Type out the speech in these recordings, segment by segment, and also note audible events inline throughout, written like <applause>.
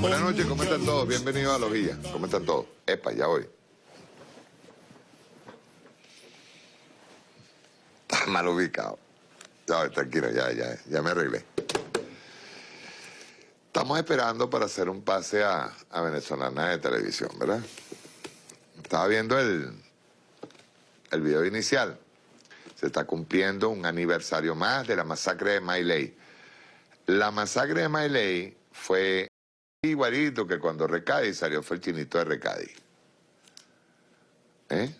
Buenas noches, ¿cómo están todos? Bienvenidos a Los Villas. ¿Cómo están todos? Epa, ya voy. Está mal ubicado. Ya, tranquilo, ya, ya, ya me arreglé. Estamos esperando para hacer un pase a, a Venezolana de Televisión, ¿verdad? Estaba viendo el, el video inicial. Se está cumpliendo un aniversario más de la masacre de Mailey. La masacre de Mailey fue igualito que cuando Recadi salió, fue el chinito de Recadi. ¿Eh?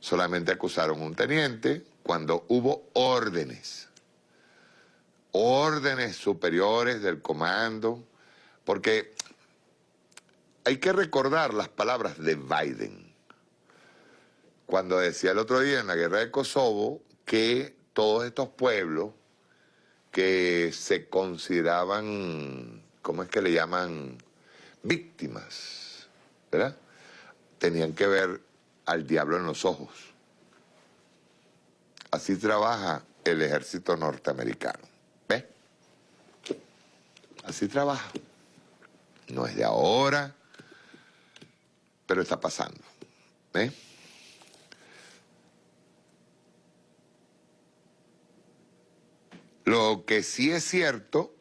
Solamente acusaron un teniente cuando hubo órdenes. Órdenes superiores del comando. Porque hay que recordar las palabras de Biden. Cuando decía el otro día en la guerra de Kosovo que todos estos pueblos que se consideraban, ¿cómo es que le llaman? Víctimas, ¿verdad? Tenían que ver al diablo en los ojos. Así trabaja el ejército norteamericano. ¿Ves? Así trabaja. No es de ahora, pero está pasando. ¿Ves? Lo que sí es cierto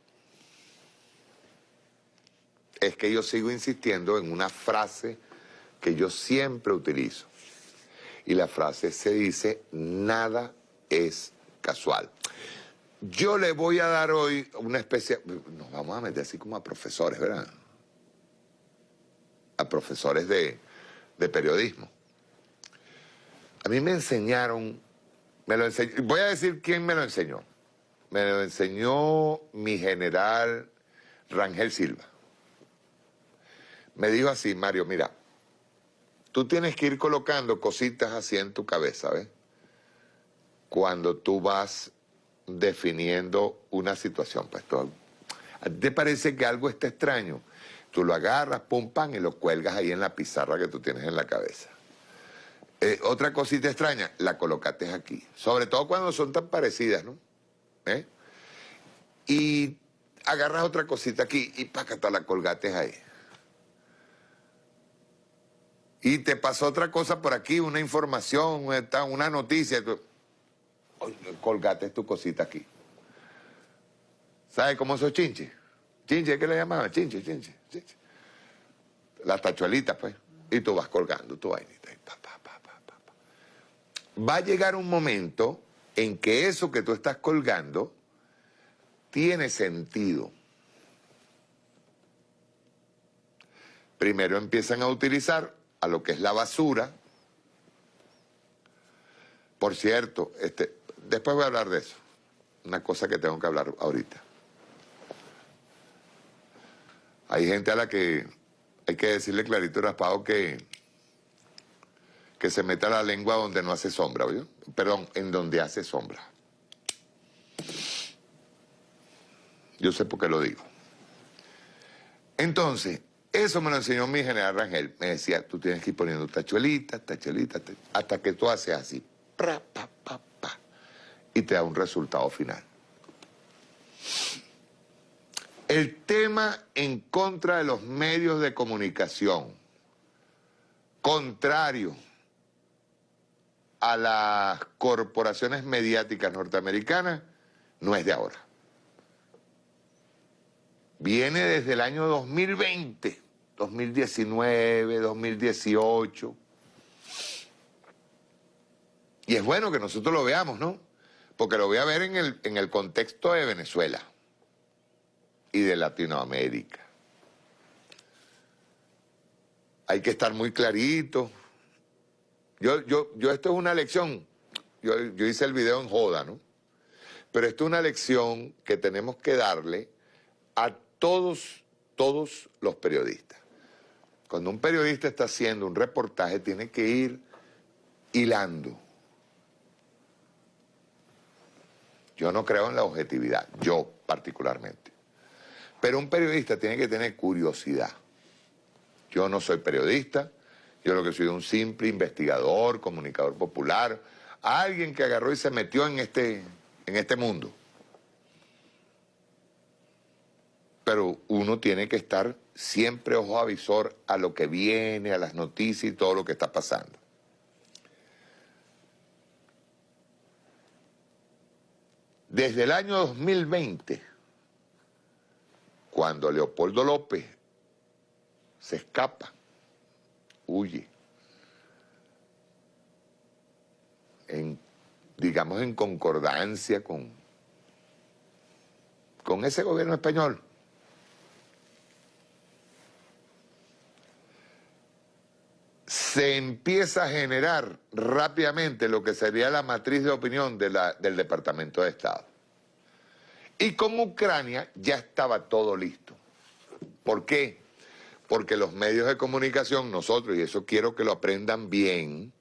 es que yo sigo insistiendo en una frase que yo siempre utilizo. Y la frase se dice, nada es casual. Yo le voy a dar hoy una especie, nos vamos a meter así como a profesores, ¿verdad? A profesores de, de periodismo. A mí me enseñaron, me lo enseñó, voy a decir quién me lo enseñó. Me lo enseñó mi general Rangel Silva. Me dijo así, Mario, mira, tú tienes que ir colocando cositas así en tu cabeza, ¿ves? Cuando tú vas definiendo una situación, pues ¿Te parece que algo está extraño? Tú lo agarras, pum, pam, y lo cuelgas ahí en la pizarra que tú tienes en la cabeza. Eh, otra cosita extraña, la colocaste aquí. Sobre todo cuando son tan parecidas, ¿no? ¿Eh? Y agarras otra cosita aquí y pácata la colgates ahí. Y te pasó otra cosa por aquí, una información, una noticia. colgates tu cosita aquí. ¿Sabes cómo son chinches? Chinche, ¿qué le llamaban? Chinche, chinche, chinche. Las tachuelitas, pues. Y tú vas colgando tu vainita. Va a llegar un momento en que eso que tú estás colgando tiene sentido. Primero empiezan a utilizar a lo que es la basura. Por cierto, este, después voy a hablar de eso. Una cosa que tengo que hablar ahorita. Hay gente a la que hay que decirle clarito y raspado que, que se meta la lengua donde no hace sombra, ¿oye? Perdón, en donde hace sombra. Yo sé por qué lo digo. Entonces, eso me lo enseñó mi general Rangel. Me decía, tú tienes que ir poniendo tachuelitas, tachuelitas, hasta que tú haces así. pa, pa, pa, y te da un resultado final. El tema en contra de los medios de comunicación, contrario a las corporaciones mediáticas norteamericanas, no es de ahora. Viene desde el año 2020, 2019, 2018. Y es bueno que nosotros lo veamos, ¿no? Porque lo voy a ver en el, en el contexto de Venezuela y de Latinoamérica. Hay que estar muy clarito. Yo, yo, yo esto es una lección. Yo, yo hice el video en joda, ¿no? Pero esto es una lección que tenemos que darle a todos, todos los periodistas. Cuando un periodista está haciendo un reportaje, tiene que ir hilando. Yo no creo en la objetividad, yo particularmente. Pero un periodista tiene que tener curiosidad. Yo no soy periodista, yo lo que soy un simple investigador, comunicador popular, alguien que agarró y se metió en este, en este mundo. Pero uno tiene que estar siempre ojo avisor a lo que viene, a las noticias y todo lo que está pasando. Desde el año 2020, cuando Leopoldo López se escapa, huye, digamos en concordancia con, con ese gobierno español, se empieza a generar rápidamente lo que sería la matriz de opinión del Departamento de Estado. Y con Ucrania ya estaba todo listo. ¿Por qué? Porque los medios de comunicación, nosotros, y eso quiero que lo aprendan bien,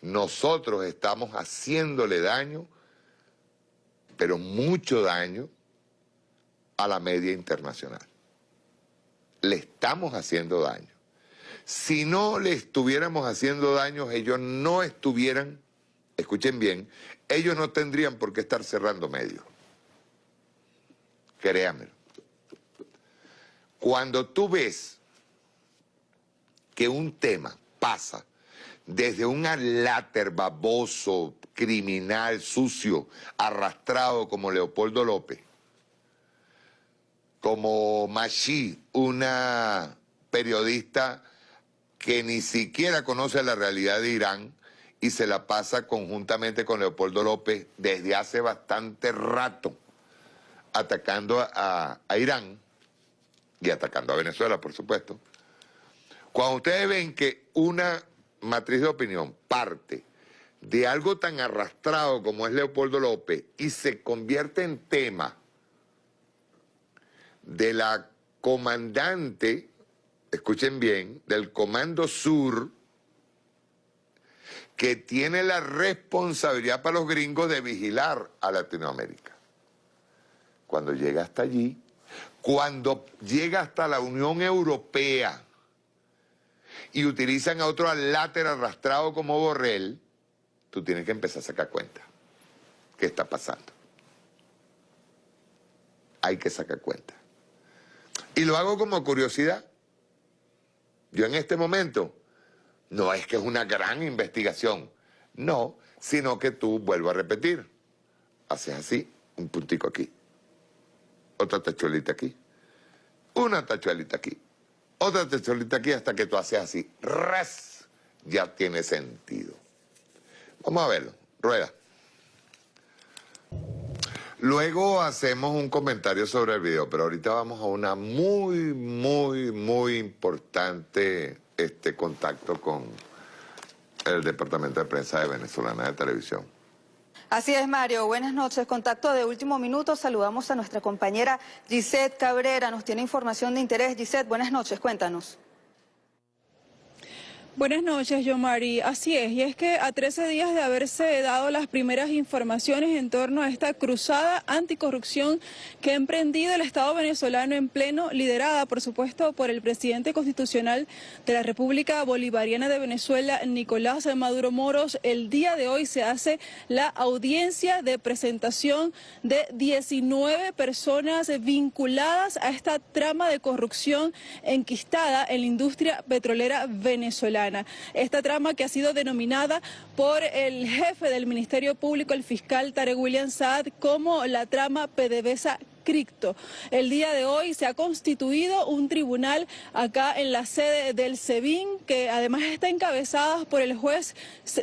nosotros estamos haciéndole daño, pero mucho daño, a la media internacional. Le estamos haciendo daño. Si no le estuviéramos haciendo daño, ellos no estuvieran, escuchen bien, ellos no tendrían por qué estar cerrando medios. Créanmelo. Cuando tú ves que un tema pasa desde un aláter baboso, criminal, sucio, arrastrado como Leopoldo López, como Machi, una periodista que ni siquiera conoce la realidad de Irán y se la pasa conjuntamente con Leopoldo López desde hace bastante rato atacando a, Irán y atacando a Venezuela, por supuesto. Cuando ustedes ven que una matriz de opinión parte de algo tan arrastrado como es Leopoldo López y se convierte en tema de la comandante escuchen bien, del Comando Sur, que tiene la responsabilidad para los gringos de vigilar a Latinoamérica. Cuando llega hasta allí, cuando llega hasta la Unión Europea y utilizan a otro alátero arrastrado como Borrell, tú tienes que empezar a sacar cuenta. ¿Qué está pasando? Hay que sacar cuenta. Y lo hago como curiosidad. Yo en este momento, no es que es una gran investigación, no, sino que tú, vuelvo a repetir, haces así, un puntico aquí, otra tachuelita aquí, una tachuelita aquí, otra tachuelita aquí hasta que tú haces así, res, ya tiene sentido. Vamos a verlo, rueda. Luego hacemos un comentario sobre el video, pero ahorita vamos a una muy, muy, muy importante este contacto con el Departamento de Prensa de Venezolana de Televisión. Así es, Mario. Buenas noches. Contacto de último minuto. Saludamos a nuestra compañera Gisette Cabrera. Nos tiene información de interés. Gisette, buenas noches. Cuéntanos. Buenas noches, Yomari. Así es, y es que a 13 días de haberse dado las primeras informaciones en torno a esta cruzada anticorrupción que ha emprendido el Estado venezolano en pleno, liderada, por supuesto, por el presidente constitucional de la República Bolivariana de Venezuela, Nicolás Maduro Moros, el día de hoy se hace la audiencia de presentación de 19 personas vinculadas a esta trama de corrupción enquistada en la industria petrolera venezolana. Esta trama que ha sido denominada por el jefe del Ministerio Público, el fiscal Tarek William Saad, como la trama PDVSA El día de hoy se ha constituido un tribunal acá en la sede del SEBIN, que además está encabezada por el juez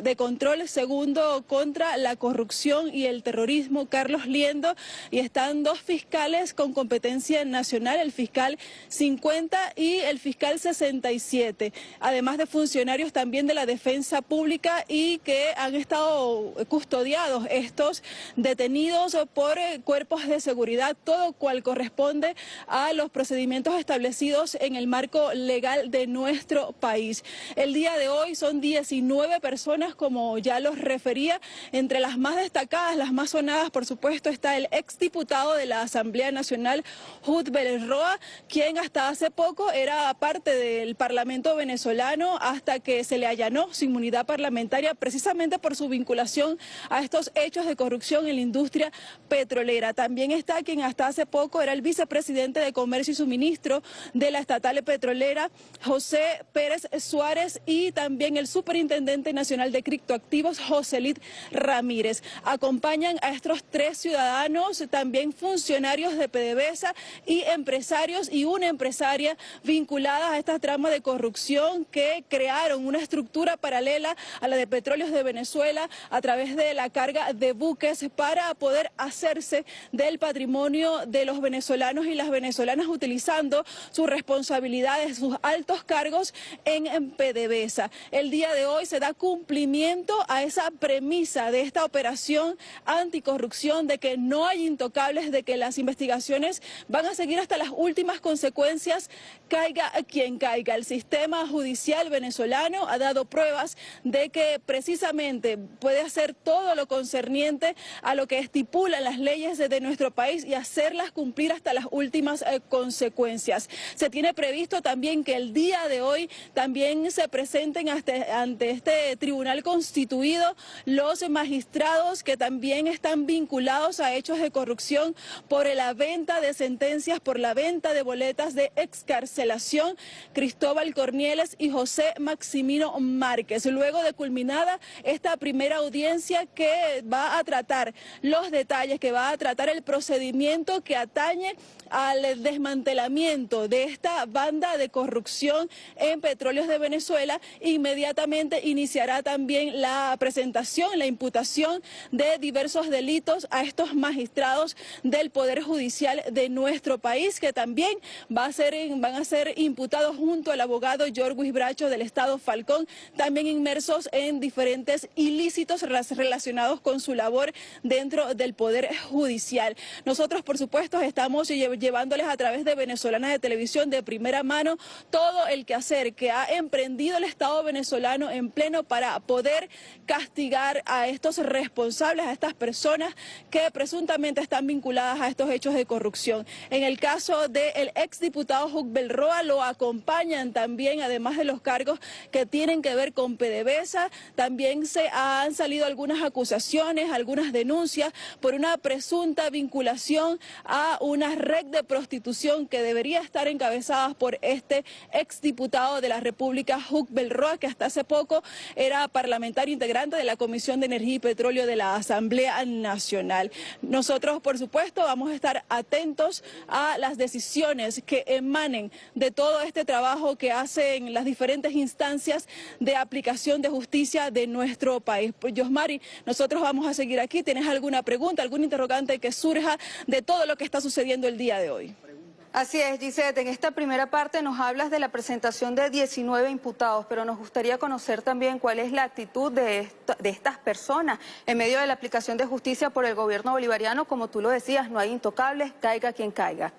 de control segundo contra la corrupción y el terrorismo, Carlos Liendo, y están dos fiscales con competencia nacional, el fiscal 50 y el fiscal 67, además de funcionarios también de la defensa pública y que han estado custodiados estos detenidos por cuerpos de seguridad todo cual corresponde a los procedimientos establecidos en el marco legal de nuestro país. El día de hoy son 19 personas, como ya los refería, entre las más destacadas, las más sonadas, por supuesto, está el exdiputado de la Asamblea Nacional, Jud Roa, quien hasta hace poco era parte del Parlamento venezolano hasta que se le allanó su inmunidad parlamentaria precisamente por su vinculación a estos hechos de corrupción en la industria petrolera. También está quien hasta hace poco era el vicepresidente de Comercio y Suministro de la estatal petrolera, José Pérez Suárez, y también el superintendente nacional de criptoactivos, Joselit Ramírez. Acompañan a estos tres ciudadanos, también funcionarios de PDVSA y empresarios y una empresaria vinculada a esta trama de corrupción que crearon una estructura paralela a la de petróleos de Venezuela a través de la carga de buques para poder hacerse del patrimonio de los venezolanos y las venezolanas utilizando sus responsabilidades, sus altos cargos en PDVSA. El día de hoy se da cumplimiento a esa premisa de esta operación anticorrupción de que no hay intocables, de que las investigaciones van a seguir hasta las últimas consecuencias, caiga quien caiga. El sistema judicial venezolano ha dado pruebas de que precisamente puede hacer todo lo concerniente a lo que estipulan las leyes de nuestro país y hacerlas cumplir hasta las últimas eh, consecuencias. Se tiene previsto también que el día de hoy también se presenten ante este tribunal constituido los magistrados que también están vinculados a hechos de corrupción por la venta de sentencias, por la venta de boletas de excarcelación, Cristóbal Cornieles y José Maximino Márquez. Luego de culminada esta primera audiencia que va a tratar los detalles, que va a tratar el procedimiento que atañe al desmantelamiento de esta banda de corrupción en petróleos de Venezuela, inmediatamente iniciará también la presentación, la imputación de diversos delitos a estos magistrados del Poder Judicial de nuestro país, que también va a ser, van a ser imputados junto al abogado Jorge Bracho del Estado Falcón, también inmersos en diferentes ilícitos relacionados con su labor dentro del Poder Judicial. Nosotros, por supuesto, estamos llevándoles a través de Venezolana de Televisión de primera mano todo el quehacer que ha emprendido el Estado venezolano en pleno para poder castigar a estos responsables, a estas personas que presuntamente están vinculadas a estos hechos de corrupción. En el caso del exdiputado Juc Belroa lo acompañan también, además de los cargos que tienen que ver con PDVSA, también se han salido algunas acusaciones, algunas denuncias por una presunta vinculación a una red de prostitución que debería estar encabezada por este exdiputado de la República, Huck Belroa, que hasta hace poco era parlamentario integrante de la Comisión de Energía y Petróleo de la Asamblea Nacional. Nosotros, por supuesto, vamos a estar atentos a las decisiones que emanen de todo este trabajo que hacen las diferentes instancias de aplicación de justicia de nuestro país. Pues, Yosmari, nosotros vamos a seguir aquí. ¿Tienes alguna pregunta, algún interrogante que surja de todo lo que está sucediendo el día de hoy. Así es, Gisette. En esta primera parte nos hablas de la presentación de 19 imputados, pero nos gustaría conocer también cuál es la actitud de, de estas personas en medio de la aplicación de justicia por el gobierno bolivariano. Como tú lo decías, no hay intocables, caiga quien caiga.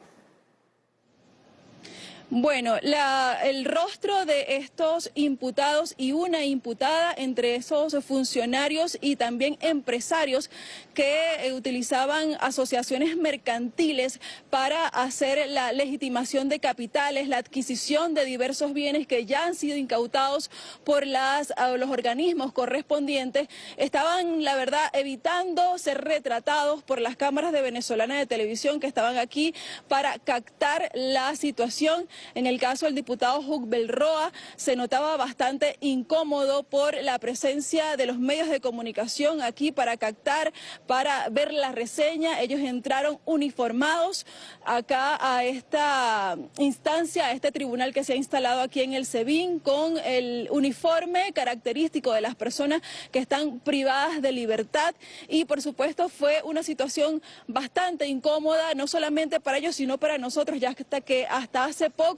Bueno, el rostro de estos imputados y una imputada entre esos funcionarios y también empresarios que eh, utilizaban asociaciones mercantiles para hacer la legitimación de capitales, la adquisición de diversos bienes que ya han sido incautados por las, los organismos correspondientes, estaban, la verdad, evitando ser retratados por las cámaras de venezolana de televisión que estaban aquí para captar la situación en el caso del diputado Huck Belroa se notaba bastante incómodo por la presencia de los medios de comunicación aquí para captar, para ver la reseña. Ellos entraron uniformados acá a esta instancia, a este tribunal que se ha instalado aquí en el SEBIN con el uniforme característico de las personas que están privadas de libertad y por supuesto fue una situación bastante incómoda, no solamente para ellos, sino para nosotros, ya hasta que hasta hace poco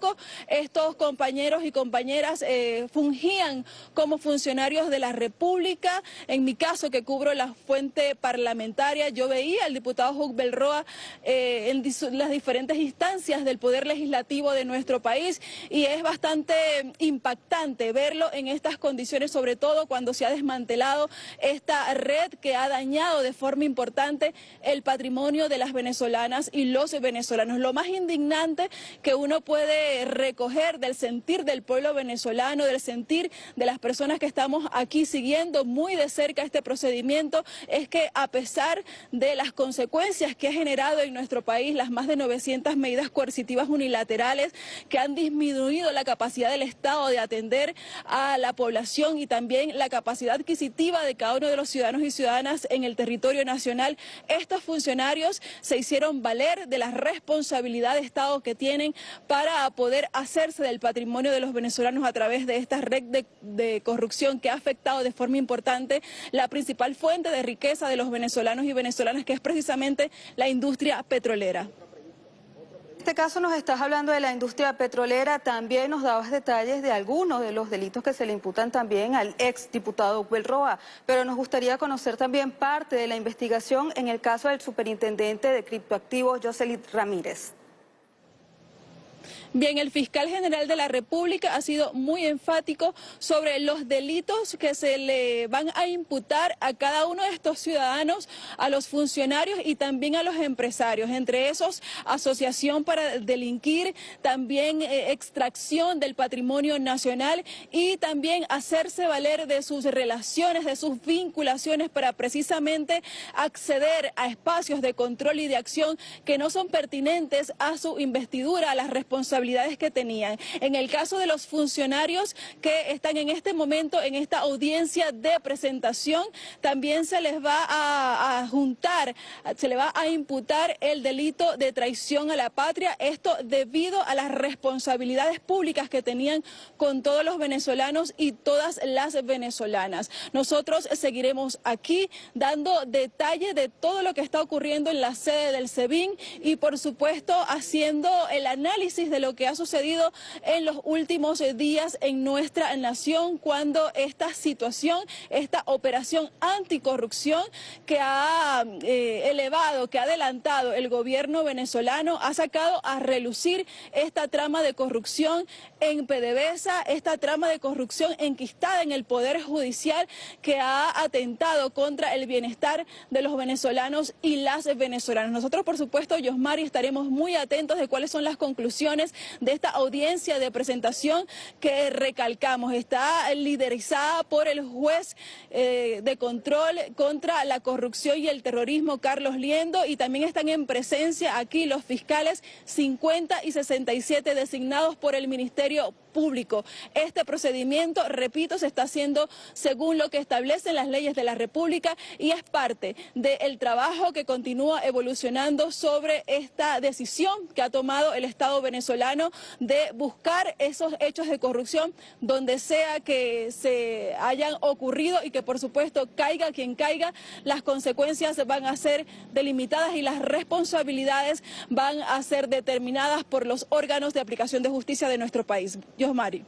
estos compañeros y compañeras eh, fungían como funcionarios de la República. En mi caso, que cubro la fuente parlamentaria, yo veía al diputado Huck Belroa eh, en las diferentes instancias del Poder Legislativo de nuestro país y es bastante impactante verlo en estas condiciones, sobre todo cuando se ha desmantelado esta red que ha dañado de forma importante el patrimonio de las venezolanas y los venezolanos. Lo más indignante que uno puede recoger del sentir del pueblo venezolano, del sentir de las personas que estamos aquí siguiendo muy de cerca este procedimiento, es que a pesar de las consecuencias que ha generado en nuestro país las más de 900 medidas coercitivas unilaterales que han disminuido la capacidad del Estado de atender a la población y también la capacidad adquisitiva de cada uno de los ciudadanos y ciudadanas en el territorio nacional, estos funcionarios se hicieron valer de la responsabilidad de Estado que tienen para poder hacerse del patrimonio de los venezolanos a través de esta red de, de corrupción que ha afectado de forma importante la principal fuente de riqueza de los venezolanos y venezolanas, que es precisamente la industria petrolera. En este caso nos estás hablando de la industria petrolera, también nos dabas detalles de algunos de los delitos que se le imputan también al ex diputado Roa, pero nos gustaría conocer también parte de la investigación en el caso del superintendente de criptoactivos Jocelyn Ramírez. Bien, el fiscal general de la República ha sido muy enfático sobre los delitos que se le van a imputar a cada uno de estos ciudadanos, a los funcionarios y también a los empresarios. Entre esos, asociación para delinquir, también eh, extracción del patrimonio nacional y también hacerse valer de sus relaciones, de sus vinculaciones para precisamente acceder a espacios de control y de acción que no son pertinentes a su investidura, a las responsabilidades que tenían. En el caso de los funcionarios que están en este momento en esta audiencia de presentación, también se les va a, juntar, se le va a imputar el delito de traición a la patria, esto debido a las responsabilidades públicas que tenían con todos los venezolanos y todas las venezolanas. Nosotros seguiremos aquí dando detalle de todo lo que está ocurriendo en la sede del SEBIN y por supuesto haciendo el análisis de lo que ha sucedido en los últimos eh, días en nuestra nación cuando esta situación, esta operación anticorrupción que ha eh, elevado, que ha adelantado el gobierno venezolano, ha sacado a relucir esta trama de corrupción en PDVSA, esta trama de corrupción enquistada en el Poder Judicial que ha atentado contra el bienestar de los venezolanos y las venezolanas. Nosotros, por supuesto, Yosmari, estaremos muy atentos de cuáles son las conclusiones de esta audiencia de presentación que recalcamos. Está liderizada por el juez eh, de control contra la corrupción y el terrorismo, Carlos Liendo, y también están en presencia aquí los fiscales 50 y 67 designados por el Ministerio Público. Este procedimiento, repito, se está haciendo según lo que establecen las leyes de la República y es parte del trabajo que continúa evolucionando sobre esta decisión que ha tomado el Estado venezolano de buscar esos hechos de corrupción donde sea que se hayan ocurrido y que por supuesto caiga quien caiga, las consecuencias van a ser delimitadas y las responsabilidades van a ser determinadas por los órganos de aplicación de justicia de nuestro país. Mari.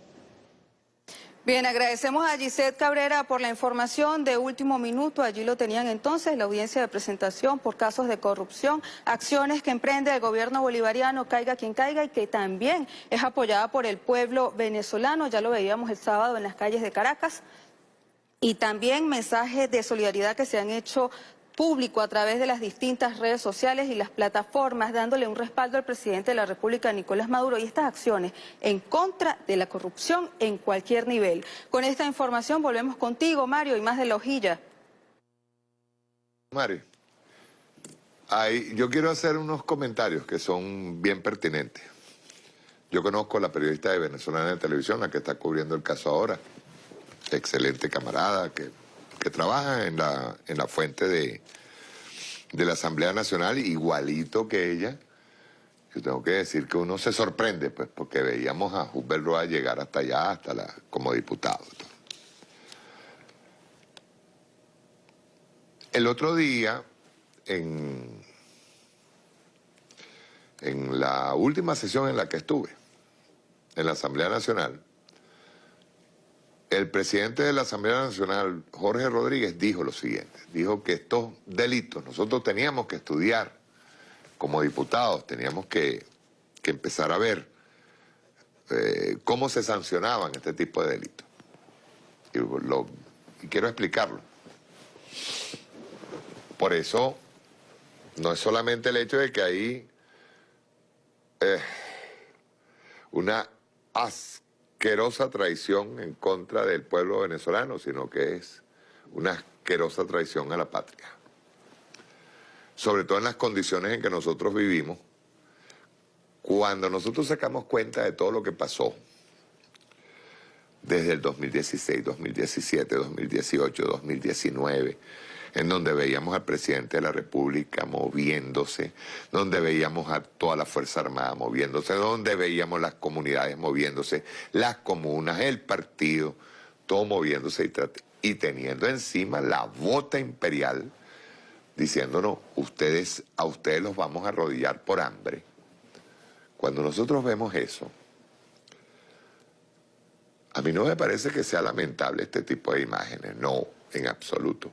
Bien, agradecemos a Gisette Cabrera por la información de último minuto. Allí lo tenían entonces, la audiencia de presentación por casos de corrupción, acciones que emprende el gobierno bolivariano, caiga quien caiga, y que también es apoyada por el pueblo venezolano. Ya lo veíamos el sábado en las calles de Caracas. Y también mensajes de solidaridad que se han hecho público a través de las distintas redes sociales y las plataformas, dándole un respaldo al presidente de la República, Nicolás Maduro, y estas acciones en contra de la corrupción en cualquier nivel. Con esta información volvemos contigo, Mario, y más de la hojilla. Mario, yo quiero hacer unos comentarios que son bien pertinentes. Yo conozco a la periodista de Venezolana de Televisión, la que está cubriendo el caso ahora. Excelente camarada, que que trabaja en la, en la fuente de, de la Asamblea Nacional, igualito que ella. Yo tengo que decir que uno se sorprende, pues, porque veíamos a Hubert Roa llegar hasta allá, hasta la, como diputado. El otro día, en, en la última sesión en la que estuve, en la Asamblea Nacional, el presidente de la Asamblea Nacional, Jorge Rodríguez, dijo lo siguiente. Dijo que estos delitos nosotros teníamos que estudiar como diputados, teníamos que, empezar a ver eh, cómo se sancionaban este tipo de delitos. Y, quiero explicarlo. Por eso, no es solamente el hecho de que ahí... Eh, una asquerosa traición en contra del pueblo venezolano, sino que es una asquerosa traición a la patria. Sobre todo en las condiciones en que nosotros vivimos, cuando nosotros sacamos cuenta de todo lo que pasó, desde el 2016, 2017, 2018, 2019, en donde veíamos al presidente de la República moviéndose, donde veíamos a toda la Fuerza Armada moviéndose, donde veíamos las comunidades moviéndose, las comunas, el partido, todo moviéndose y, teniendo encima la bota imperial diciéndonos, ustedes, a ustedes los vamos a arrodillar por hambre. Cuando nosotros vemos eso, a mí no me parece que sea lamentable este tipo de imágenes, no, en absoluto.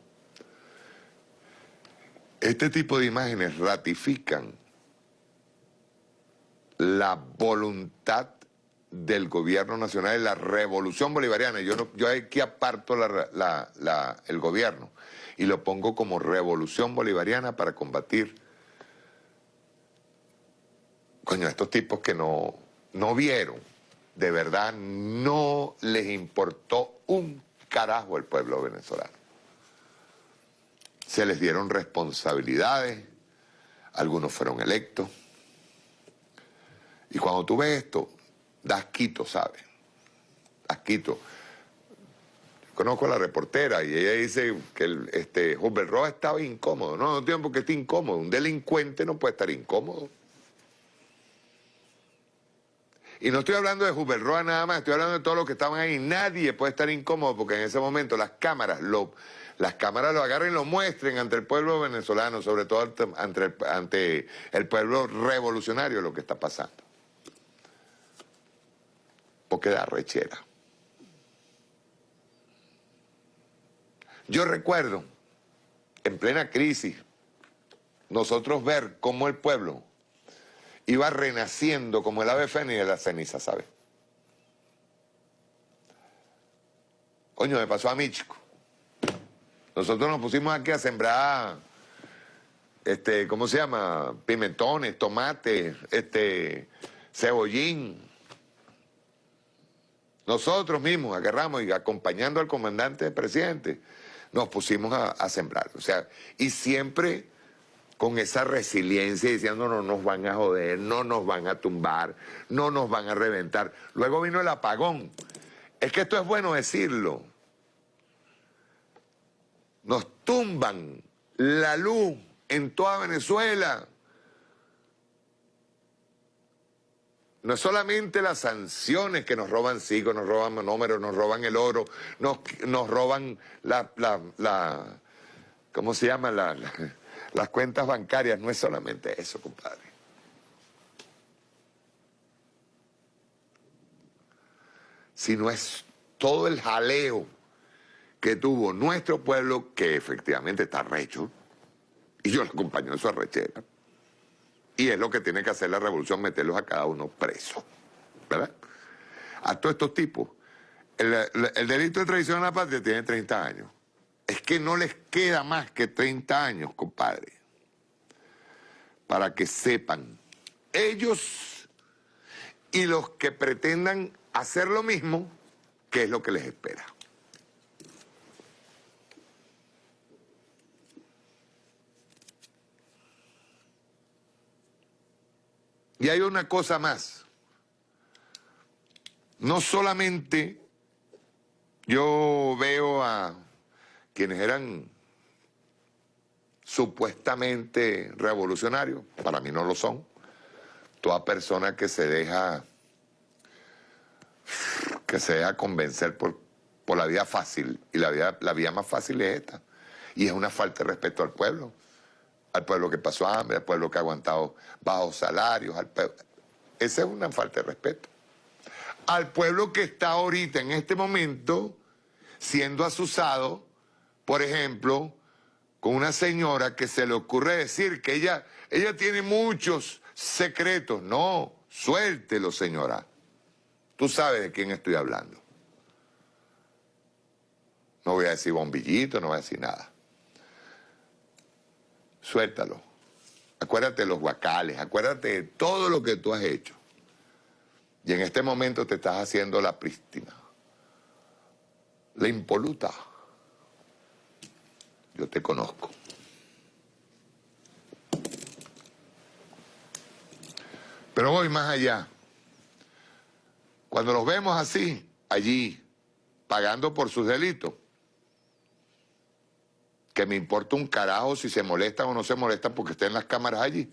Este tipo de imágenes ratifican la voluntad del gobierno nacional de la revolución bolivariana. Yo, yo aquí aparto el gobierno y lo pongo como revolución bolivariana para combatir coño, estos tipos que no, no vieron de verdad no les importó un carajo el pueblo venezolano. Se les dieron responsabilidades, algunos fueron electos. Y cuando tú ves esto, das quito, ¿sabes? Das quito. Conozco a la reportera y ella dice que el, este, Roa estaba incómodo. No, no tiene por qué estar incómodo. Un delincuente no puede estar incómodo. Y no estoy hablando de Roa nada más, estoy hablando de todos los que estaban ahí. Nadie puede estar incómodo porque en ese momento las cámaras lo, las cámaras lo agarren y lo muestren ante el pueblo venezolano, sobre todo ante el, pueblo revolucionario lo que está pasando. Porque da rechera. Yo recuerdo, en plena crisis, nosotros ver cómo el pueblo iba renaciendo como el ave fénix de la ceniza, ¿sabes? Coño, me pasó a mí, chico. Nosotros nos pusimos aquí a sembrar, este, ¿cómo se llama? Pimentones, tomates, este, cebollín. Nosotros mismos agarramos y acompañando al comandante presidente, nos pusimos a, a sembrar. O sea, y siempre con esa resiliencia diciendo no nos van a joder, no nos van a tumbar, no nos van a reventar. Luego vino el apagón. Es que esto es bueno decirlo. Nos tumban la luz en toda Venezuela. No es solamente las sanciones que nos roban SIGO, nos roban números, nos roban el oro, nos, nos roban la, la, ¿cómo se llama? la las cuentas bancarias, no es solamente eso, compadre. Sino es todo el jaleo que tuvo nuestro pueblo, que efectivamente está recho, y yo lo acompaño en su arrechera. Y es lo que tiene que hacer la revolución, meterlos a cada uno preso. ¿Verdad? A todos estos tipos. El, el delito de traición a la patria tiene 30 años es que no les queda más que 30 años, compadre, para que sepan. Ellos y los que pretendan hacer lo mismo, ¿qué es lo que les espera? Y hay una cosa más. No solamente yo veo a quienes eran supuestamente revolucionarios, para mí no lo son. Toda persona que se deja, que se deja convencer por, por la vía fácil, y la vía, la vía más fácil es esta, y es una falta de respeto al pueblo, al pueblo que pasó hambre, al pueblo que ha aguantado bajos salarios, al Esa es una falta de respeto. Al pueblo que está ahorita, en este momento, siendo asusado por ejemplo, con una señora que se le ocurre decir que ella, ella tiene muchos secretos. No, suéltelo, señora. Tú sabes de quién estoy hablando. No voy a decir bombillito, no voy a decir nada. Suéltalo. Acuérdate de los guacales, acuérdate de todo lo que tú has hecho. Y en este momento te estás haciendo la prístina, la impoluta. Yo te conozco. Pero voy más allá. Cuando los vemos así, allí, pagando por sus delitos, que me importa un carajo si se molestan o no se molestan porque estén las cámaras allí,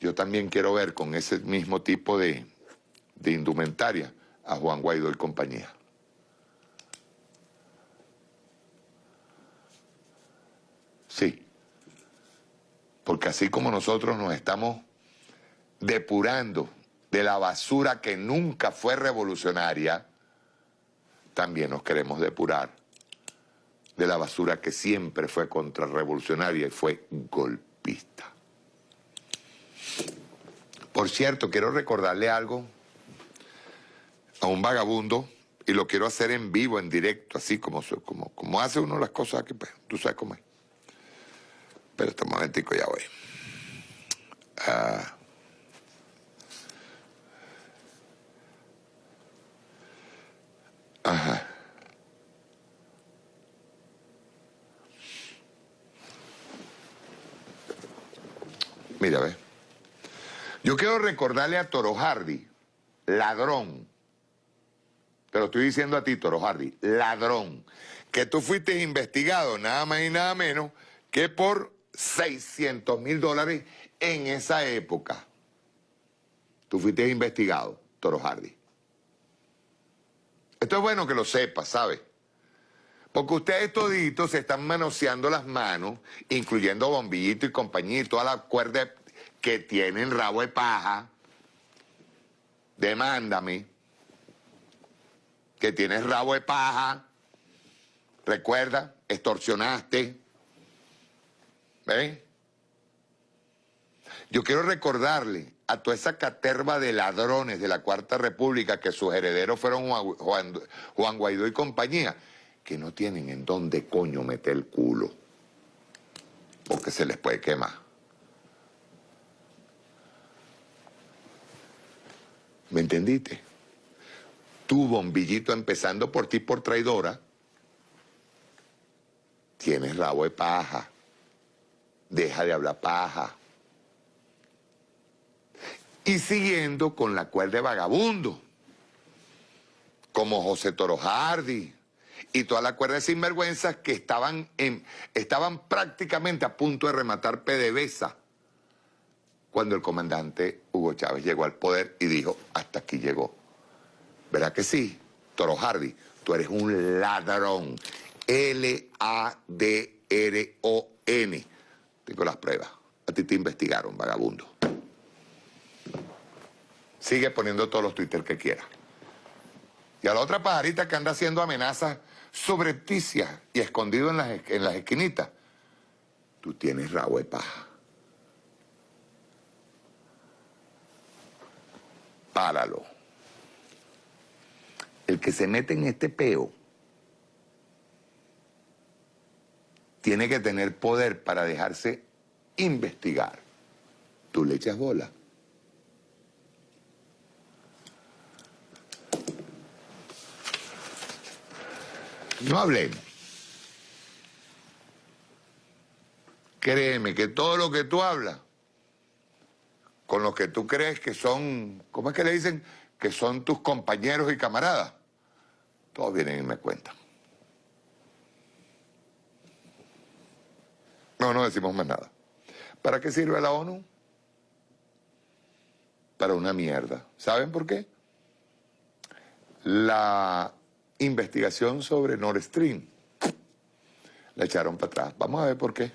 yo también quiero ver con ese mismo tipo de, de indumentaria a Juan Guaidó y compañía. Sí, porque así como nosotros nos estamos depurando de la basura que nunca fue revolucionaria, también nos queremos depurar de la basura que siempre fue contrarrevolucionaria y fue golpista. Por cierto, quiero recordarle algo a un vagabundo y lo quiero hacer en vivo, en directo, así como, como, hace uno las cosas aquí, pues, tú sabes cómo es. Pero este momentico ya voy. Ah. Ajá. Mira, ve. Yo quiero recordarle a Toro Hardy, ladrón, te lo estoy diciendo a ti, Toro Hardy, ladrón, que tú fuiste investigado nada más y nada menos que por 600 mil dólares en esa época. Tú fuiste investigado, Toro Hardy. Esto es bueno que lo sepas, ¿sabes? Porque ustedes toditos se están manoseando las manos, incluyendo Bombillito y compañía y toda la cuerda que tienen rabo de paja. Demándame que tienes rabo de paja, recuerda, extorsionaste, ¿ven? Yo quiero recordarle a toda esa caterva de ladrones de la Cuarta República que sus herederos fueron Juan, Juan Guaidó y compañía, que no tienen en dónde coño meter el culo, porque se les puede quemar. ¿Me entendiste? Tú, bombillito, empezando por ti por traidora, tienes rabo de paja. Deja de hablar paja. Y siguiendo con la cuerda de vagabundo, como José Toro Hardy y toda la cuerda de sinvergüenzas que estaban, en, estaban prácticamente a punto de rematar PDVSA cuando el comandante Hugo Chávez llegó al poder y dijo, hasta aquí llegó. ¿Verdad que sí? Toro Hardy, tú eres un ladrón. L-A-D-R-O-N. Tengo las pruebas. A ti te investigaron, vagabundo. Sigue poniendo todos los Twitter que quieras. Y a la otra pajarita que anda haciendo amenazas sobrepticias y escondido en las, en las esquinitas, tú tienes rabo de paja. Páralo el que se mete en este peo tiene que tener poder para dejarse investigar. Tú le echas bola. No hablemos. Créeme que todo lo que tú hablas, con lo que tú crees que son, ¿cómo es que le dicen? que son tus compañeros y camaradas, todos vienen y me cuentan. No, no decimos más nada. ¿Para qué sirve la ONU? Para una mierda. ¿Saben por qué? La investigación sobre Nord Stream la echaron para atrás. Vamos a ver por qué.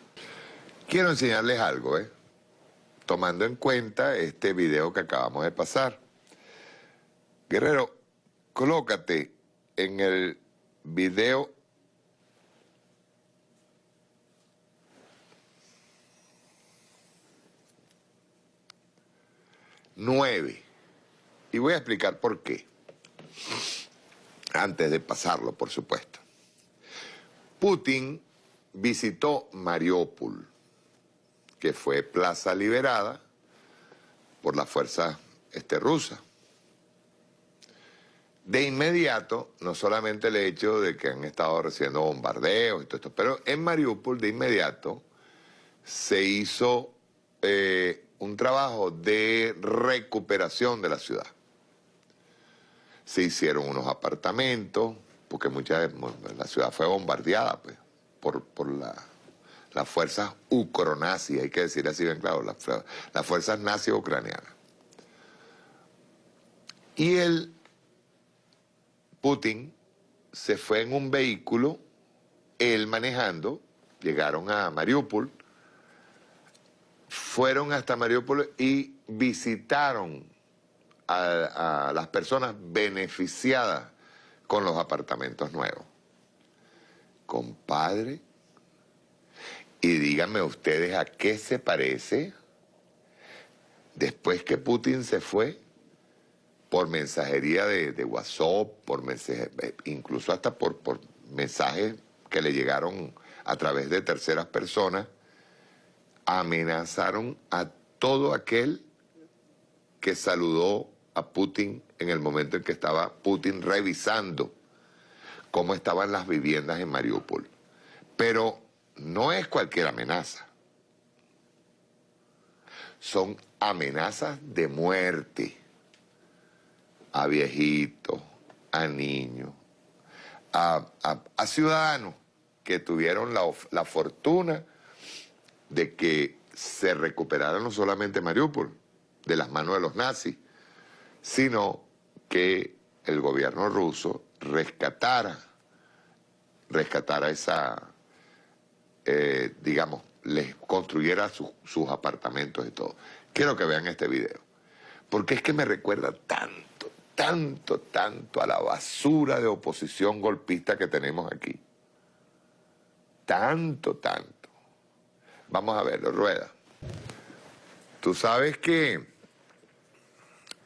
Quiero enseñarles algo, ¿eh? Tomando en cuenta este video que acabamos de pasar. Guerrero, colócate en el video nueve. Y voy a explicar por qué. Antes de pasarlo, por supuesto. Putin visitó Mariupol, que fue plaza liberada por la fuerza este, rusa. de inmediato, no solamente el hecho de que han estado recibiendo bombardeos y todo esto, pero en Mariupol de inmediato se hizo eh, un trabajo de recuperación de la ciudad. Se hicieron unos apartamentos, porque muchas la ciudad fue bombardeada pues, por, por la, las fuerzas ucronazis, hay que decir así bien claro, las, fuerzas nazis ucranianas. Y el Putin se fue en un vehículo, él manejando, llegaron a Mariupol, fueron hasta Mariupol y visitaron a, las personas beneficiadas con los apartamentos nuevos. Compadre, y díganme ustedes a qué se parece después que Putin se fue por mensajería de, WhatsApp, por mensaje, incluso hasta por, por mensajes que le llegaron a través de terceras personas, amenazaron a todo aquel que saludó Putin en el momento en que estaba Putin revisando cómo estaban las viviendas en Mariupol. Pero no es cualquier amenaza. Son amenazas de muerte a viejitos, a niños, a, ciudadanos que tuvieron la, la, fortuna de que se recuperara no solamente Mariupol de las manos de los nazis, sino que el gobierno ruso rescatara, rescatara esa, eh, digamos, les construyera sus apartamentos y todo. Quiero que vean este video, porque es que me recuerda tanto tanto, tanto a la basura de oposición golpista que tenemos aquí. Tanto, tanto. Vamos a verlo, Rueda. Tú sabes que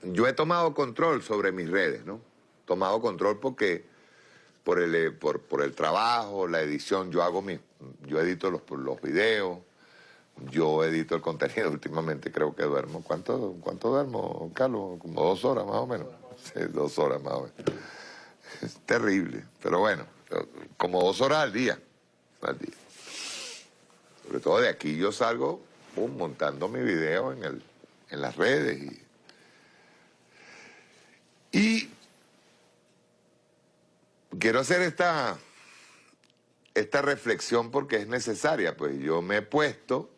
yo he tomado control sobre mis redes, ¿no? Tomado control porque por el, eh, por, el trabajo, la edición, yo hago mi, yo edito los, los videos, yo edito el contenido, <laughs> últimamente creo que duermo. ¿Cuánto, cuánto duermo, Carlos? Como dos horas más o menos dos horas más o menos. Es terrible, pero bueno, como dos horas al día, al día. Sobre todo de aquí yo salgo montando mi video en, el, en las redes. Y, y quiero hacer esta, esta reflexión porque es necesaria, pues yo me he puesto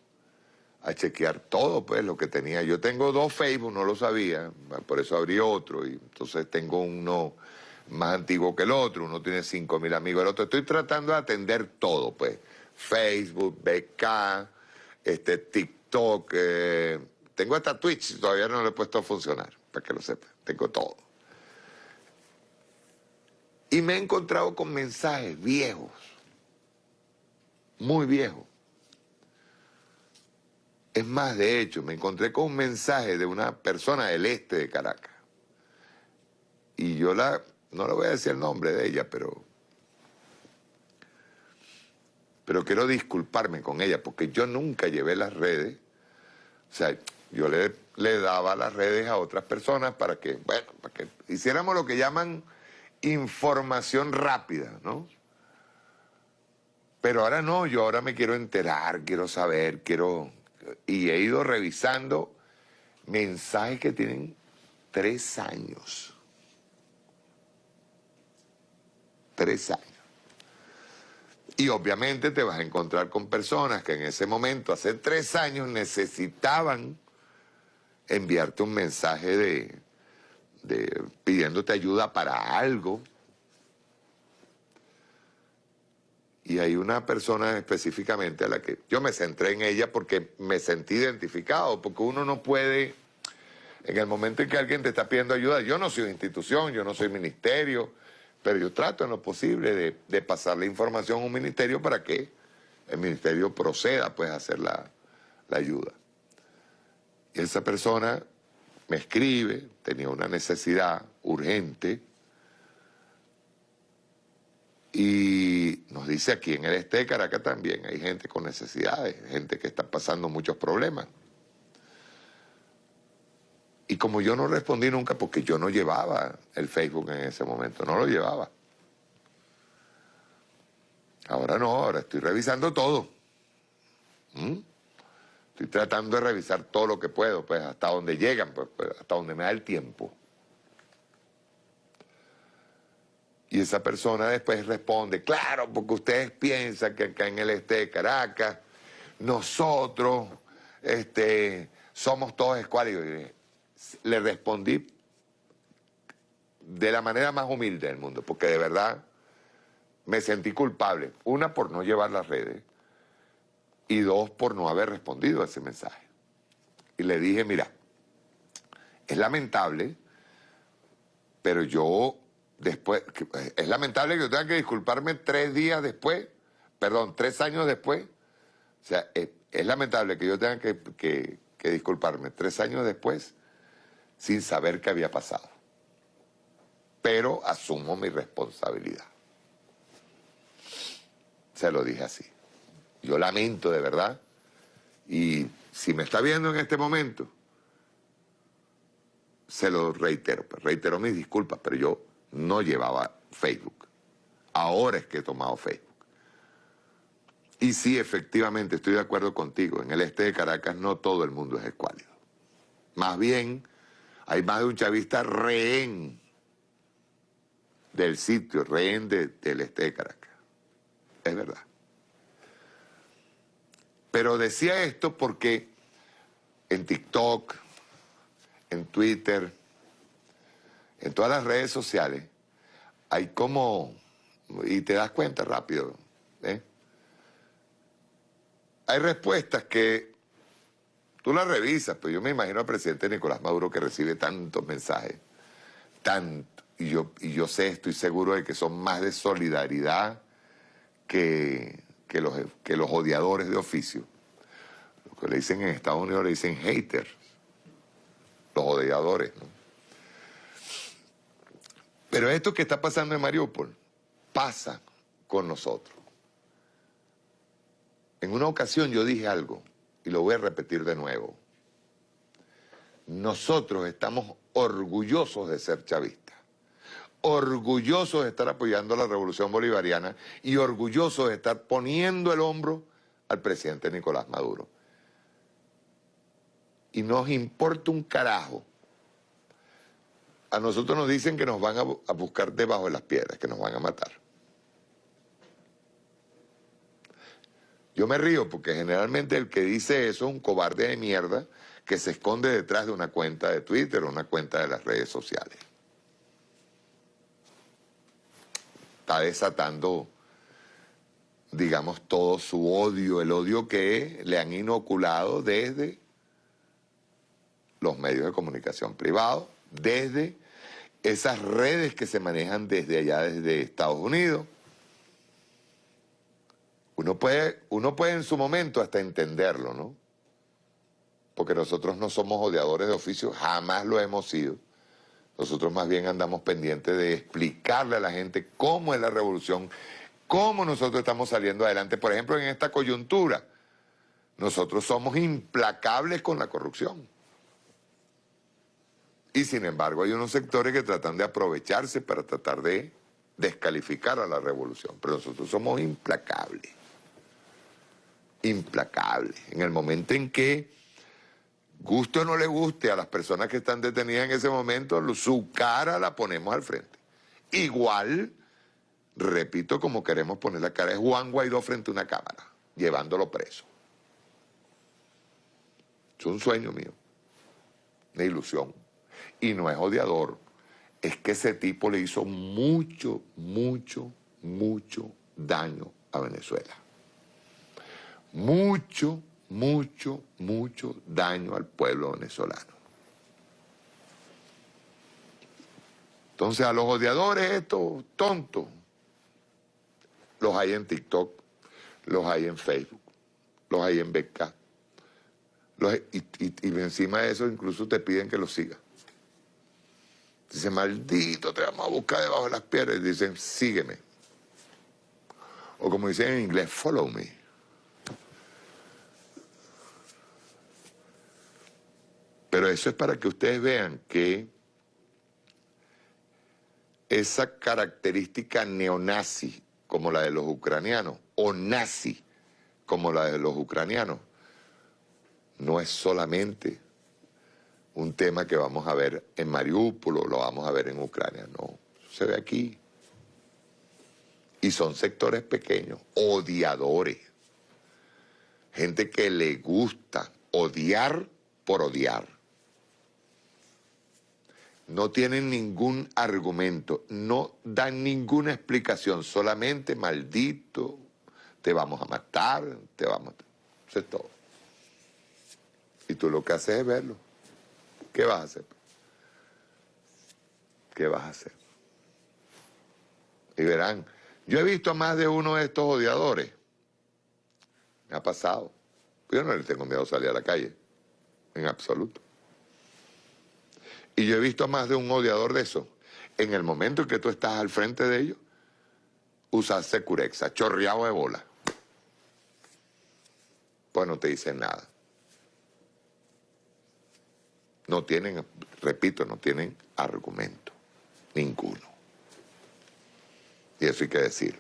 a chequear todo, pues, lo que tenía. Yo tengo dos Facebook, no lo sabía, por eso abrí otro, y entonces tengo uno más antiguo que el otro, uno tiene 5 mil amigos, el otro. Estoy tratando de atender todo, pues, Facebook, BK, este, TikTok, eh, tengo hasta Twitch, todavía no lo he puesto a funcionar, para que lo sepa, tengo todo. Y me he encontrado con mensajes viejos, muy viejos es más, de hecho, me encontré con un mensaje de una persona del este de Caracas. Y yo la, no le voy a decir el nombre de ella, pero, pero quiero disculparme con ella, porque yo nunca llevé las redes. O sea, yo le, le daba las redes a otras personas para que, bueno, para que hiciéramos lo que llaman información rápida, ¿no? Pero ahora no, yo ahora me quiero enterar, quiero saber, quiero y he ido revisando mensajes que tienen tres años. Tres años. Y obviamente te vas a encontrar con personas que en ese momento, hace tres años, necesitaban enviarte un mensaje de, pidiéndote ayuda para algo Y hay una persona específicamente a la que yo me centré en ella porque me sentí identificado, porque uno no puede, en el momento en que alguien te está pidiendo ayuda, yo no soy institución, yo no soy ministerio, pero yo trato en lo posible de, de pasar la información a un ministerio para que el ministerio proceda pues a hacer la, la ayuda. Y esa persona me escribe, tenía una necesidad urgente, y nos dice aquí en el este de Caracas también hay gente con necesidades, gente que está pasando muchos problemas. Y como yo no respondí nunca, porque yo no llevaba el Facebook en ese momento, no lo llevaba. Ahora no, ahora estoy revisando todo. ¿Mm? Estoy tratando de revisar todo lo que puedo, pues hasta donde llegan, pues, pues, hasta donde me da el tiempo. Y esa persona después responde, claro, porque ustedes piensan que acá en el este de Caracas, nosotros este, somos todos escuálidos. Le respondí de la manera más humilde del mundo, porque de verdad me sentí culpable. Una, por no llevar las redes, y dos, por no haber respondido a ese mensaje. Y le dije, mira, es lamentable, pero yo después, eh, es lamentable que yo tenga que disculparme tres días después, perdón, tres años después. O sea, es, lamentable que yo tenga que, que disculparme tres años después sin saber qué había pasado. Pero asumo mi responsabilidad. Se lo dije así. Yo lamento de verdad. Y si me está viendo en este momento, se lo reitero. Pues, reitero mis disculpas, pero yo no llevaba Facebook. Ahora es que he tomado Facebook. Y sí, efectivamente, estoy de acuerdo contigo. En el este de Caracas no todo el mundo es escuálido. Más bien, hay más de un chavista rehén del sitio, rehén del este de Caracas. Es verdad. Pero decía esto porque en TikTok, en Twitter, en todas las redes sociales, hay como, y te das cuenta rápido, ¿eh? hay respuestas que tú las revisas, pues yo me imagino al presidente Nicolás Maduro que recibe tantos mensajes, tanto, y yo, y yo sé, estoy seguro de que son más de solidaridad que, que, los, que los odiadores de oficio. Lo que le dicen en Estados Unidos le dicen haters, los odiadores, ¿no? Pero esto que está pasando en Mariupol pasa con nosotros. En una ocasión yo dije algo y lo voy a repetir de nuevo. Nosotros estamos orgullosos de ser chavistas, orgullosos de estar apoyando la revolución bolivariana y orgullosos de estar poniendo el hombro al presidente Nicolás Maduro. Y nos importa un carajo a nosotros nos dicen que nos van a, buscar debajo de las piedras, que nos van a matar. Yo me río porque generalmente el que dice eso es un cobarde de mierda que se esconde detrás de una cuenta de Twitter o una cuenta de las redes sociales. Está desatando, digamos, todo su odio, el odio que le han inoculado desde los medios de comunicación privados, desde esas redes que se manejan desde allá, desde Estados Unidos. Uno puede, uno puede en su momento hasta entenderlo, ¿no? Porque nosotros no somos odiadores de oficio, jamás lo hemos sido. Nosotros más bien andamos pendientes de explicarle a la gente cómo es la revolución, cómo nosotros estamos saliendo adelante. Por ejemplo, en esta coyuntura, nosotros somos implacables con la corrupción. Y sin embargo hay unos sectores que tratan de aprovecharse para tratar de descalificar a la revolución. Pero nosotros somos implacables. Implacables. En el momento en que, guste o no le guste a las personas que están detenidas en ese momento, su cara la ponemos al frente. Igual, repito, como queremos poner la cara de Juan Guaidó frente a una cámara, llevándolo preso. Es un sueño mío, una ilusión y no es odiador, es que ese tipo le hizo mucho, mucho, mucho daño a Venezuela. Mucho, mucho, mucho daño al pueblo venezolano. Entonces a los odiadores estos tontos, los hay en TikTok, los hay en Facebook, los hay en BK. y, y encima de eso incluso te piden que los sigas. Dice, maldito, te vamos a buscar debajo de las piedras. Y dicen, sígueme. O como dicen en inglés, follow me. Pero eso es para que ustedes vean que esa característica neonazi como la de los ucranianos, o nazi como la de los ucranianos, no es solamente un tema que vamos a ver en Mariupol o lo vamos a ver en Ucrania, no, se ve aquí. Y son sectores pequeños, odiadores, gente que le gusta odiar por odiar no tienen ningún argumento, no dan ninguna explicación, solamente maldito, te vamos a matar, te vamos a. Eso es todo. Y tú lo que haces es verlo. ¿Qué vas a hacer? ¿Qué vas a hacer? Y verán, yo he visto a más de uno de estos odiadores. Me ha pasado. Yo no le tengo miedo a salir a la calle, en absoluto. Y yo he visto más de un odiador de eso. En el momento en que tú estás al frente de ellos, usas securexa, chorreado de bola. Pues no te dicen nada. No tienen, repito, no tienen argumento. Ninguno. Y eso hay que decir.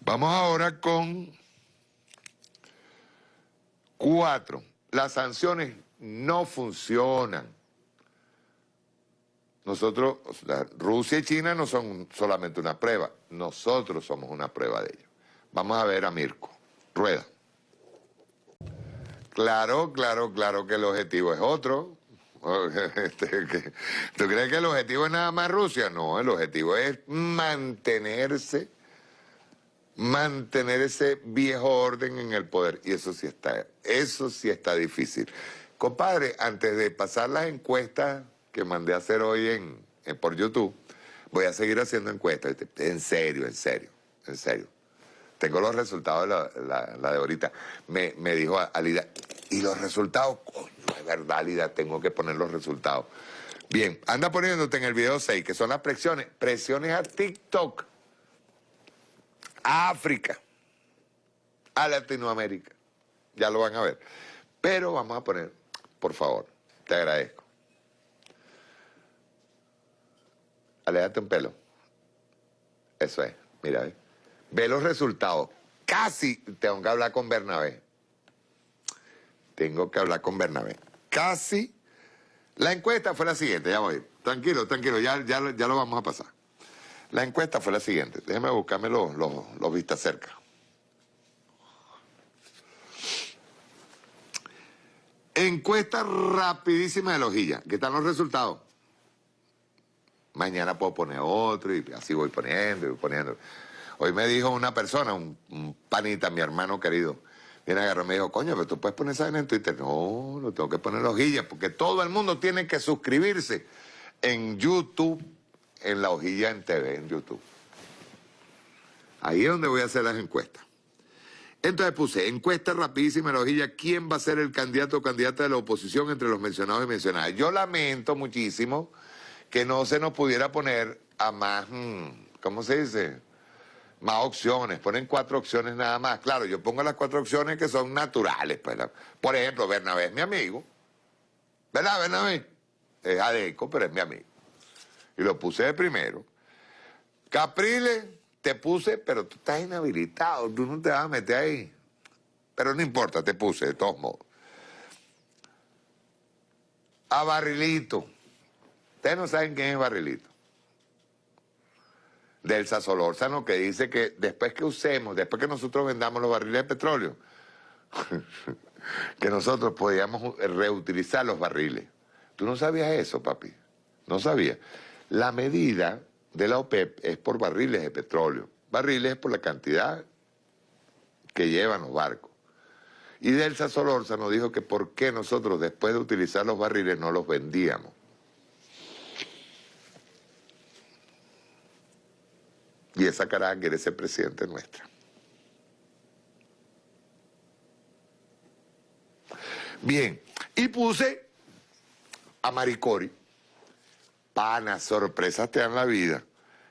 Vamos ahora con cuatro. Las sanciones no funcionan. Nosotros, Rusia y China no son solamente una prueba, nosotros somos una prueba de ello. Vamos a ver a Mirko. Rueda. Claro, claro, claro que el objetivo es otro. <laughs> Este, ¿Tú crees que el objetivo es nada más Rusia? No, el objetivo es mantenerse, mantener ese viejo orden en el poder. Y eso sí está, eso sí está difícil. Compadre, antes de pasar las encuestas que mandé a hacer hoy en, por YouTube, voy a seguir haciendo encuestas. En serio, en serio, en serio. Tengo los resultados de la, de ahorita. Me, me dijo Alida, ¿y los resultados? Coño, es verdad, Alida, tengo que poner los resultados. Bien, anda poniéndote en el video 6, que son las presiones. Presiones a TikTok, a África, a Latinoamérica. Ya lo van a ver. Pero vamos a poner, por favor, te agradezco. Aléjate un pelo. Eso es, mira, ¿eh? ve los resultados. Casi tengo que hablar con Bernabé. Tengo que hablar con Bernabé. Casi. La encuesta fue la siguiente, ya voy. Tranquilo, tranquilo, ya, ya, lo vamos a pasar. La encuesta fue la siguiente. Déjeme buscarme los, los, los vistas cerca. Encuesta rapidísima de Lojilla. ¿Qué están los resultados? Mañana puedo poner otro y así voy poniendo y poniendo. Hoy me dijo una persona, un, panita, mi hermano querido, viene agarró y me dijo, coño, pero tú puedes poner esa en Twitter. No, no tengo que poner hojillas porque todo el mundo tiene que suscribirse en YouTube, en la hojilla en TV, en YouTube. Ahí es donde voy a hacer las encuestas. Entonces puse, encuesta rapidísima en la hojilla, ¿quién va a ser el candidato o candidata de la oposición entre los mencionados y mencionadas? Yo lamento muchísimo que no se nos pudiera poner a más, mm, ¿cómo se dice? Más opciones, ponen cuatro opciones nada más. Claro, yo pongo las cuatro opciones que son naturales. Pues, por ejemplo, Bernabé es mi amigo. ¿Verdad, Bernabé? Es adeco, pero es mi amigo. Y lo puse de primero. Capriles, te puse, pero tú estás inhabilitado, tú no te vas a meter ahí. Pero no importa, te puse, de todos modos. A Barrilito. Ustedes no saben quién es Barrilito. Del Solórzano que dice que después que usemos, después que nosotros vendamos los barriles de petróleo, <laughs> que nosotros podíamos reutilizar los barriles. ¿Tú no sabías eso, papi? No sabías. La medida de la OPEP es por barriles de petróleo. Barriles es por la cantidad que llevan los barcos. Y Delsa Solórzano dijo que por qué nosotros después de utilizar los barriles no los vendíamos. Y esa cara quiere ser presidente nuestra. Bien, y puse a Maricori. Pana, sorpresas te dan la vida.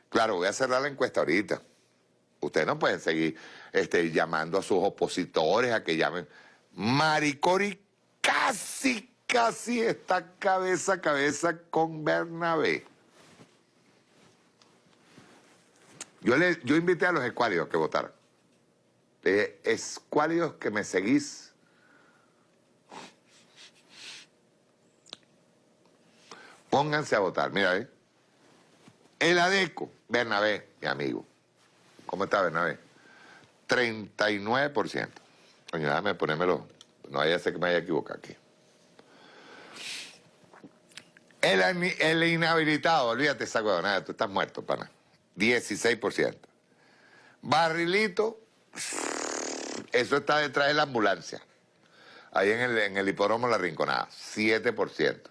Claro, voy a cerrar la encuesta ahorita. Ustedes no pueden seguir este, llamando a sus opositores a que llamen. Maricori casi, casi está cabeza a cabeza con Bernabé. Yo, le, yo invité a los escuálidos que votaran. Eh, escuálidos que me seguís. Pónganse a votar. Mira, ¿eh? El ADECO, Bernabé, mi amigo. ¿Cómo está Bernabé? 39%. Coño, déjame ponérmelo. No vaya a ser que me haya equivocado aquí. El, el inhabilitado, olvídate esa nada, tú estás muerto, pana. 16%. Barrilito, eso está detrás de la ambulancia. Ahí en el, en el hipódromo La Rinconada, 7%.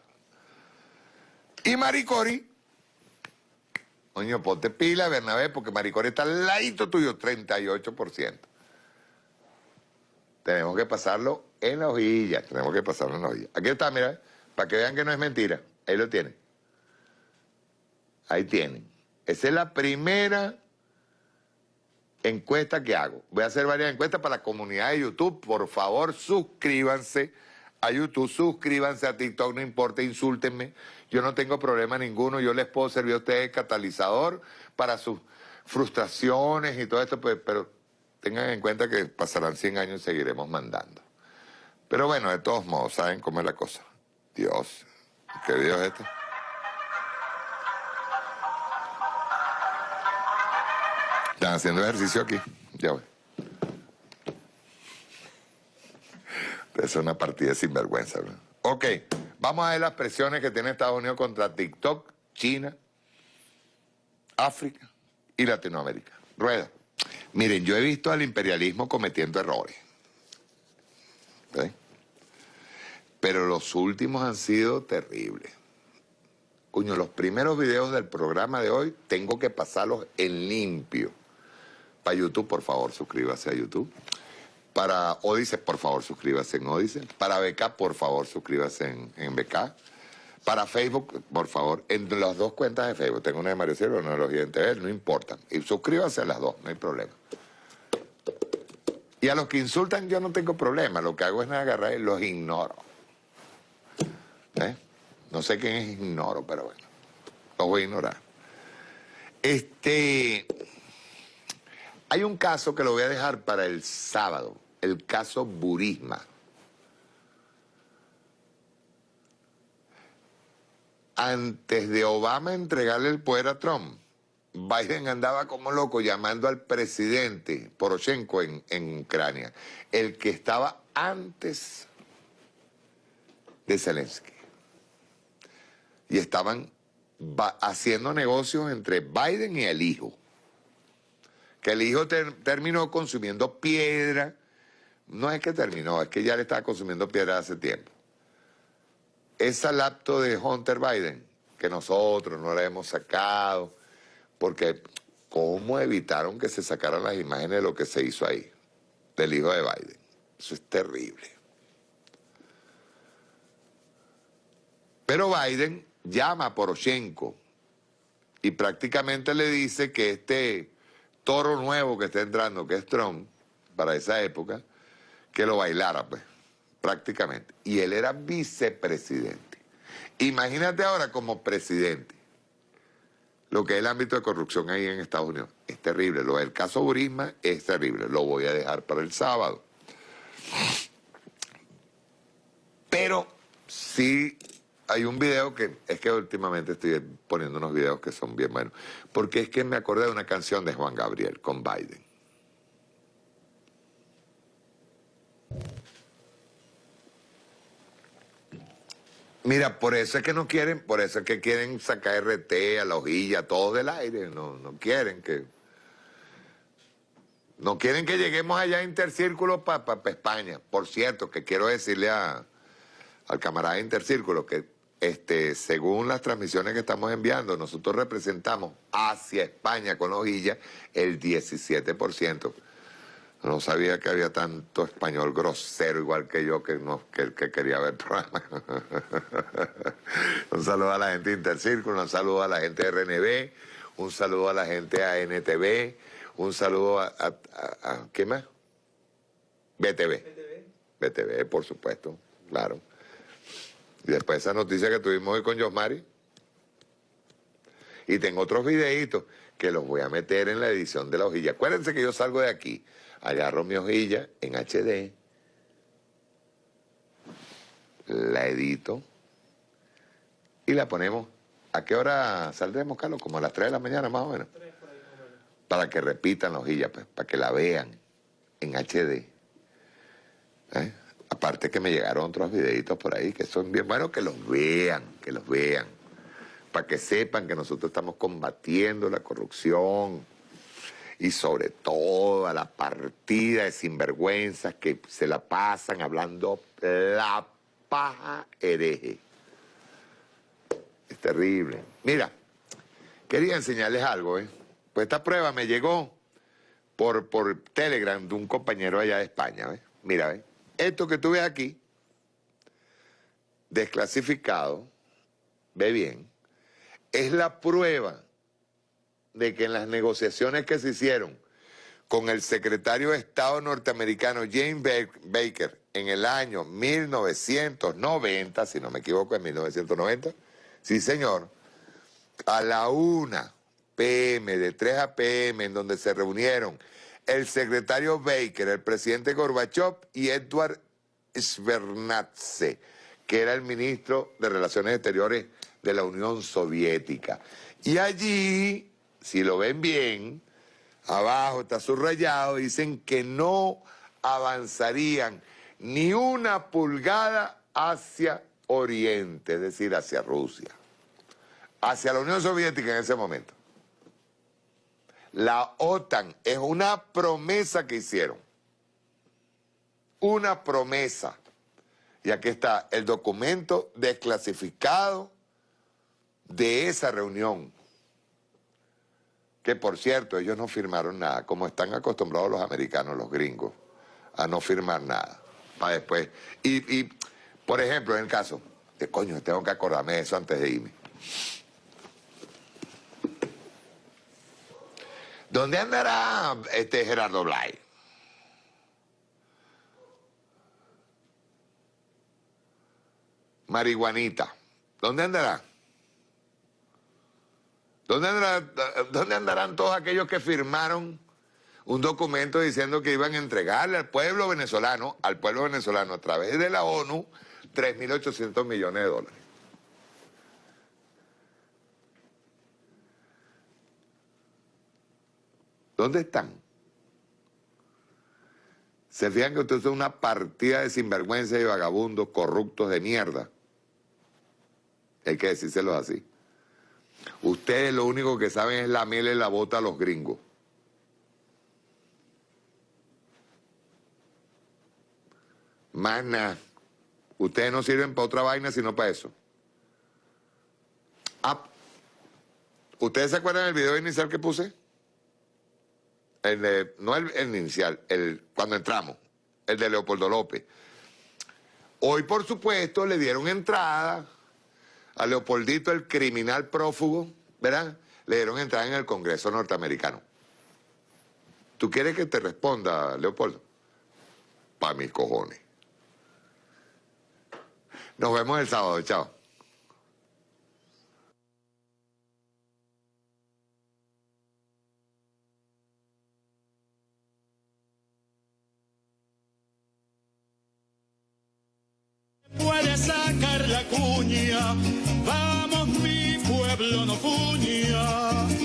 Y Maricori, coño, ponte pila, Bernabé, porque Maricori está al ladito tuyo, 38%. Tenemos que pasarlo en la hojilla, tenemos que pasarlo en la hojilla. Aquí está, mira, para que vean que no es mentira. Ahí lo tienen. Ahí tienen. Esa es la primera encuesta que hago. Voy a hacer varias encuestas para la comunidad de YouTube. Por favor, suscríbanse a YouTube, suscríbanse a TikTok, no importa, insúltenme. Yo no tengo problema ninguno. Yo les puedo servir a ustedes catalizador para sus frustraciones y todo esto, pues, pero tengan en cuenta que pasarán 100 años y seguiremos mandando. Pero bueno, de todos modos, ¿saben cómo es la cosa? Dios, ¿qué Dios es este? Están haciendo ejercicio aquí. Ya voy. Es una partida sin vergüenza. Ok, vamos a ver las presiones que tiene Estados Unidos contra TikTok, China, África y Latinoamérica. Rueda. Miren, yo he visto al imperialismo cometiendo errores. Pero los últimos han sido terribles. Coño, los primeros videos del programa de hoy tengo que pasarlos en limpio. Para YouTube, por favor, suscríbase a YouTube. Para Odise, por favor, suscríbase en Odise. Para BK, por favor, suscríbase en, en BK. Para Facebook, por favor, en las dos cuentas de Facebook, tengo una de Mario Silva, una de los TV, no importa. Y suscríbase a las dos, no hay problema. Y a los que insultan yo no tengo problema, lo que hago es agarrar y los ignoro. ¿Eh? No sé quién es ignoro, pero bueno, los voy a ignorar. Este, hay un caso que lo voy a dejar para el sábado, el caso Burisma. antes de Obama entregarle el poder a Trump, Biden andaba como loco llamando al presidente Poroshenko en, Ucrania, el que estaba antes de Zelensky. Y estaban haciendo negocios entre Biden y el hijo. Que el hijo terminó consumiendo piedra. No es que terminó, es que ya le estaba consumiendo piedra hace tiempo esa laptop de Hunter Biden, que nosotros no la hemos sacado, porque ¿cómo evitaron que se sacaran las imágenes de lo que se hizo ahí, del hijo de Biden? Eso es terrible. Pero Biden llama a Poroshenko y prácticamente le dice que este toro nuevo que está entrando, que es Trump, para esa época, que lo bailara, pues prácticamente. Y él era vicepresidente. Imagínate ahora como presidente lo que es el ámbito de corrupción ahí en Estados Unidos. Es terrible. Lo del caso Burisma es terrible. Lo voy a dejar para el sábado. Pero sí hay un video que es que últimamente estoy poniendo unos videos que son bien buenos. Porque es que me acordé de una canción de Juan Gabriel con Biden. Mira, por eso es que no quieren, por eso es que quieren sacar RT a la hojilla, todo del aire, no, no quieren que... No quieren que lleguemos allá a Intercírculo para España. Por cierto, que quiero decirle a, al camarada Intercírculo que este, según las transmisiones que estamos enviando, nosotros representamos hacia España con la hojilla el 17%. No sabía que había tanto español grosero igual que yo que, no, que, que quería ver programa. <laughs> un saludo a la gente de Intercírculo, un saludo a la gente de RNB, un saludo a la gente de ANTV, un saludo a, a, ¿qué más? BTV. BTV. BTV, por supuesto, claro. Y después esa noticia que tuvimos hoy con Josmari. Y tengo otros videitos que los voy a meter en la edición de la hojilla. Acuérdense que yo salgo de aquí, agarro mi hojilla en HD, la edito y la ponemos. ¿A qué hora saldremos, Carlos? Como a las 3 de la mañana más o menos. Para que repitan la hojilla, pues, para que la vean en HD. ¿Eh? Aparte que me llegaron otros videitos por ahí que son bien buenos, que los vean, que los vean. Para que sepan que nosotros estamos combatiendo la corrupción y sobre todo a la partida de sinvergüenzas que se la pasan hablando la paja hereje. Es terrible. Mira, quería enseñarles algo, ¿eh? Pues esta prueba me llegó por, por Telegram de un compañero allá de España, ¿ves? Mira, ¿ves? Esto que tú ves aquí, desclasificado, ve bien, es la prueba de que en las negociaciones que se hicieron con el secretario de Estado norteamericano James Baker en el año 1990, si no me equivoco, en 1990, sí señor, a la una PM, de 3 a PM, en donde se reunieron el secretario Baker, el presidente Gorbachev y Edward Svernadze, que era el ministro de Relaciones Exteriores de la Unión Soviética. Y allí, si lo ven bien, abajo está subrayado, dicen que no avanzarían ni una pulgada hacia Oriente, es decir, hacia Rusia, hacia la Unión Soviética en ese momento. La OTAN es una promesa que hicieron. Una promesa. Y aquí está el documento desclasificado de esa reunión. Que por cierto, ellos no firmaron nada, como están acostumbrados los americanos, los gringos, a no firmar nada. Para después. Y, por ejemplo, en el caso, de coño, tengo que acordarme de eso antes de irme. ¿Dónde andará este Gerardo Blay? Marihuanita. ¿Dónde andará? ¿Dónde, ¿Dónde andarán todos aquellos que firmaron un documento diciendo que iban a entregarle al pueblo venezolano, al pueblo venezolano a través de la ONU, 3.800 millones de dólares? ¿Dónde están? Se fijan que ustedes son una partida de sinvergüenza y vagabundos, corruptos de mierda. Hay que decírselo así. Ustedes lo único que saben es la miel en la bota a los gringos. Más. Ustedes no sirven para otra vaina sino para eso. Ah, ¿Ustedes se acuerdan del video inicial que puse? El no el, inicial, el, cuando entramos, el de Leopoldo López. Hoy, por supuesto, le dieron entrada a Leopoldito, el criminal prófugo, ¿verdad? Le dieron entrada en el Congreso norteamericano. ¿Tú quieres que te responda, Leopoldo? Pa' mis cojones. Nos vemos el sábado, chao. puede sacar la cuña. Vamos, mi pueblo no fuña.